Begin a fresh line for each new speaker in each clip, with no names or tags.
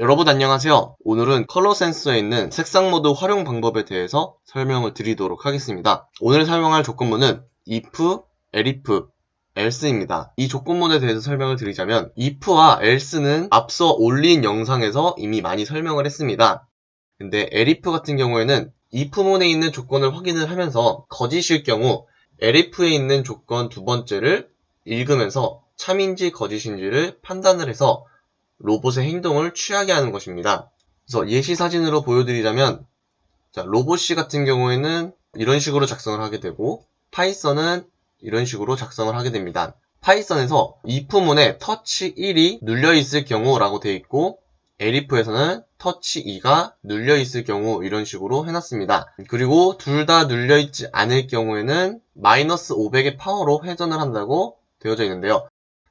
여러분 안녕하세요. 오늘은 컬러 센서에 있는 색상 모드 활용 방법에 대해서 설명을 드리도록 하겠습니다. 오늘 설명할 조건문은 if, elif, else입니다. 이 조건문에 대해서 설명을 드리자면 if와 else는 앞서 올린 영상에서 이미 많이 설명을 했습니다. 근데 elif 같은 경우에는 if문에 있는 조건을 확인을 하면서 거짓일 경우 elif에 있는 조건 두 번째를 읽으면서 참인지 거짓인지를 판단을 해서 로봇의 행동을 취하게 하는 것입니다. 그래서 예시 사진으로 보여드리자면 자, RobotC 같은 경우에는 이런 식으로 작성을 하게 되고 파이썬은 이런 식으로 작성을 하게 됩니다. 파이썬에서 if문에 터치 1이 눌려 있을 경우라고 되어 있고 elif에서는 터치 2가 눌려 있을 경우 이런 식으로 해놨습니다. 그리고 둘 다 눌려 있지 않을 경우에는 마이너스 500의 파워로 회전을 한다고 되어져 있는데요.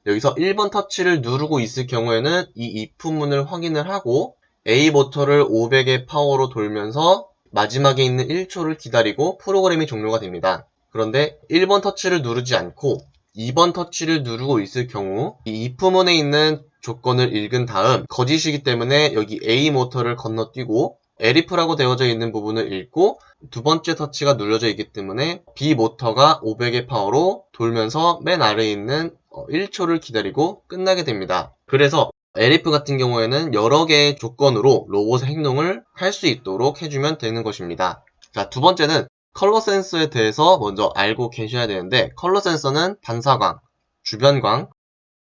여기서 1번 터치를 누르고 있을 경우에는 이 if문을 확인을 하고 A 모터를 500의 파워로 돌면서 마지막에 있는 1초를 기다리고 프로그램이 종료가 됩니다. 그런데 1번 터치를 누르지 않고 2번 터치를 누르고 있을 경우 이 if문에 있는 조건을 읽은 다음 거짓이기 때문에 여기 A 모터를 건너뛰고 elif라고 되어져 있는 부분을 읽고 두 번째 터치가 눌려져 있기 때문에 B 모터가 500의 파워로 돌면서 맨 아래에 있는 1초를 어, 기다리고 끝나게 됩니다. 그래서 elif 같은 경우에는 여러 개의 조건으로 로봇의 행동을 할 수 있도록 해주면 되는 것입니다. 자, 두 번째는 컬러 센서에 대해서 먼저 알고 계셔야 되는데 컬러 센서는 반사광, 주변광,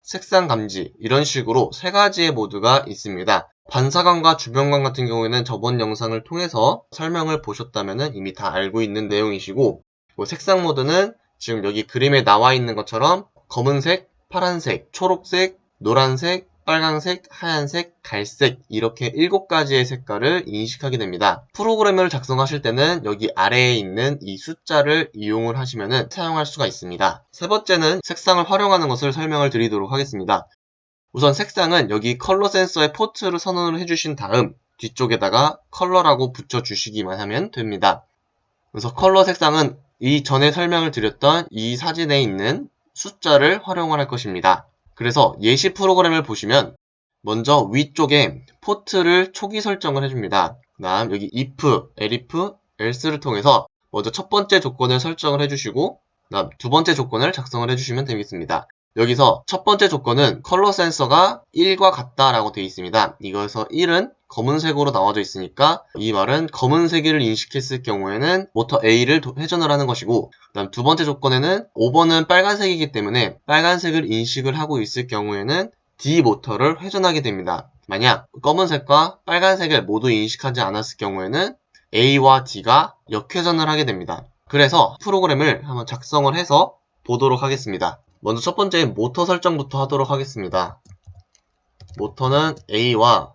색상 감지 이런 식으로 세 가지의 모드가 있습니다. 반사광과 주변광 같은 경우에는 저번 영상을 통해서 설명을 보셨다면 이미 다 알고 있는 내용이시고 색상 모드는 지금 여기 그림에 나와 있는 것처럼 검은색, 파란색, 초록색, 노란색, 빨간색, 하얀색, 갈색 이렇게 7가지의 색깔을 인식하게 됩니다. 프로그램을 작성하실 때는 여기 아래에 있는 이 숫자를 이용을 하시면 사용할 수가 있습니다. 세 번째는 색상을 활용하는 것을 설명을 드리도록 하겠습니다. 우선 색상은 여기 컬러 센서의 포트를 선언을 해주신 다음 뒤쪽에다가 color라고 붙여주시기만 하면 됩니다. 그래서 컬러 색상은 이 전에 설명을 드렸던 이 사진에 있는 숫자를 활용을 할 것입니다. 그래서 예시 프로그램을 보시면 먼저 위쪽에 포트를 초기 설정을 해줍니다. 그 다음 여기 if, elif, else를 통해서 먼저 첫 번째 조건을 설정을 해주시고 그 다음 두 번째 조건을 작성을 해주시면 되겠습니다. 여기서 첫 번째 조건은 컬러 센서가 1과 같다라고 되어 있습니다. 이거에서 1은 검은색으로 나와져 있으니까 이 말은 검은색을 인식했을 경우에는 모터 A를 회전을 하는 것이고 그 다음 두 번째 조건에는 5번은 빨간색이기 때문에 빨간색을 인식을 하고 있을 경우에는 D 모터를 회전하게 됩니다. 만약 검은색과 빨간색을 모두 인식하지 않았을 경우에는 A와 D가 역회전을 하게 됩니다. 그래서 프로그램을 한번 작성을 해서 보도록 하겠습니다. 먼저 첫 번째 모터 설정부터 하도록 하겠습니다. 모터는 A와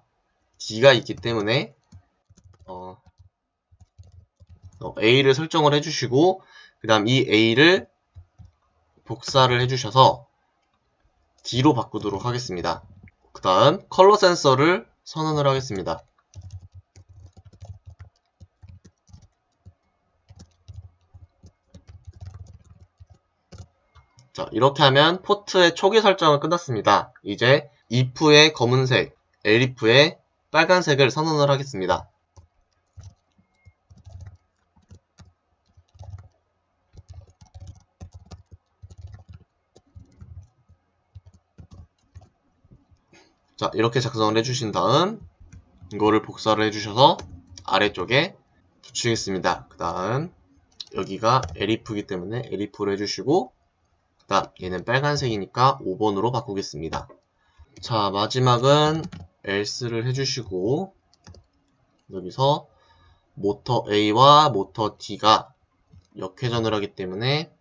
D가 있기 때문에 어, 어, A를 설정을 해주시고 그 다음 이 A를 복사를 해주셔서 D로 바꾸도록 하겠습니다. 그 다음 컬러 센서를 선언을 하겠습니다. 자 이렇게 하면 포트의 초기 설정은 끝났습니다. 이제 if의 검은색, elif의 빨간색을 선언을 하겠습니다. 자 이렇게 작성을 해주신 다음 이거를 복사를 해주셔서 아래쪽에 붙이겠습니다. 그 다음 여기가 엘리프이기 때문에 엘리프를 해주시고 그 다음 얘는 빨간색이니까 5번으로 바꾸겠습니다. 자 마지막은 else를 해주시고 여기서 모터 A와 모터 D가 역회전을 하기 때문에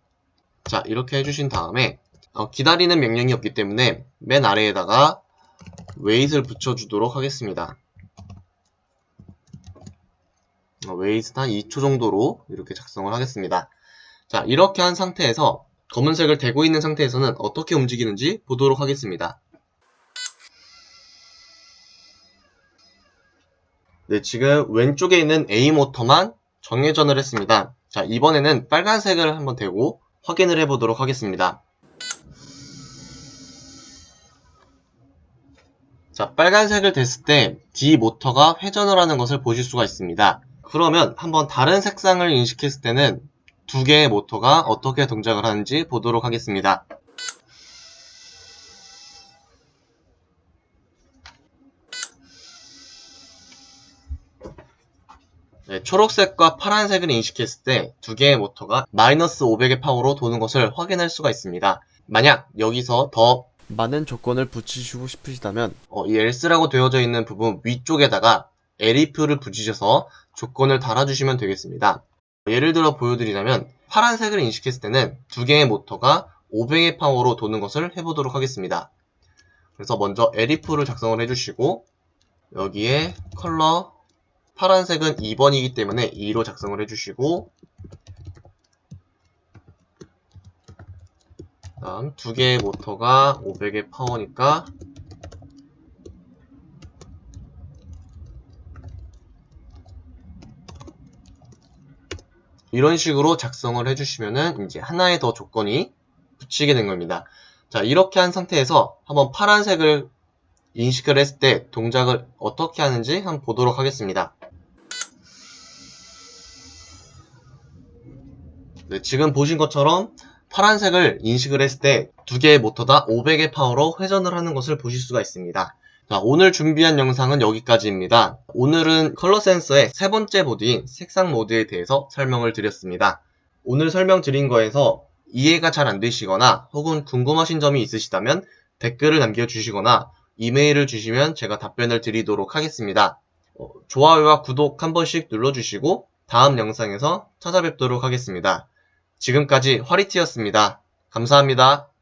자 이렇게 해주신 다음에 어, 기다리는 명령이 없기 때문에 맨 아래에다가 weight을 붙여주도록 하겠습니다. 어, weight은 한 2초 정도로 이렇게 작성을 하겠습니다. 자 이렇게 한 상태에서 검은색을 대고 있는 상태에서는 어떻게 움직이는지 보도록 하겠습니다. 네, 지금 왼쪽에 있는 A 모터만 정회전을 했습니다. 자, 이번에는 빨간색을 한번 대고 확인을 해보도록 하겠습니다. 자, 빨간색을 댔을 때 D 모터가 회전을 하는 것을 보실 수가 있습니다. 그러면 한번 다른 색상을 인식했을 때는 두 개의 모터가 어떻게 동작을 하는지 보도록 하겠습니다. 네, 초록색과 파란색을 인식했을 때 두 개의 모터가 마이너스 500의 파워로 도는 것을 확인할 수가 있습니다. 만약 여기서 더
많은 조건을 붙이시고 싶으시다면
어, 이 else라고 되어져 있는 부분 위쪽에다가 elif를 붙이셔서 조건을 달아주시면 되겠습니다. 예를 들어 보여드리자면 파란색을 인식했을 때는 두 개의 모터가 500의 파워로 도는 것을 해보도록 하겠습니다. 그래서 먼저 elif를 작성을 해주시고 여기에 컬러 파란색은 2번이기 때문에 2로 작성을 해주시고 다음 두 개의 모터가 500의 파워니까 이런 식으로 작성을 해주시면은 이제 하나의 더 조건이 붙이게 된 겁니다. 자 이렇게 한 상태에서 한번 파란색을 인식을 했을 때 동작을 어떻게 하는지 한번 보도록 하겠습니다. 네, 지금 보신 것처럼 파란색을 인식을 했을 때 두 개의 모터 다 500의 파워로 회전을 하는 것을 보실 수가 있습니다. 자, 오늘 준비한 영상은 여기까지입니다. 오늘은 컬러 센서의 세 번째 모드인 색상 모드에 대해서 설명을 드렸습니다. 오늘 설명드린 거에서 이해가 잘 안 되시거나 혹은 궁금하신 점이 있으시다면 댓글을 남겨주시거나 이메일을 주시면 제가 답변을 드리도록 하겠습니다. 어, 좋아요와 구독 한 번씩 눌러주시고 다음 영상에서 찾아뵙도록 하겠습니다. 지금까지 화리티였습니다. 감사합니다.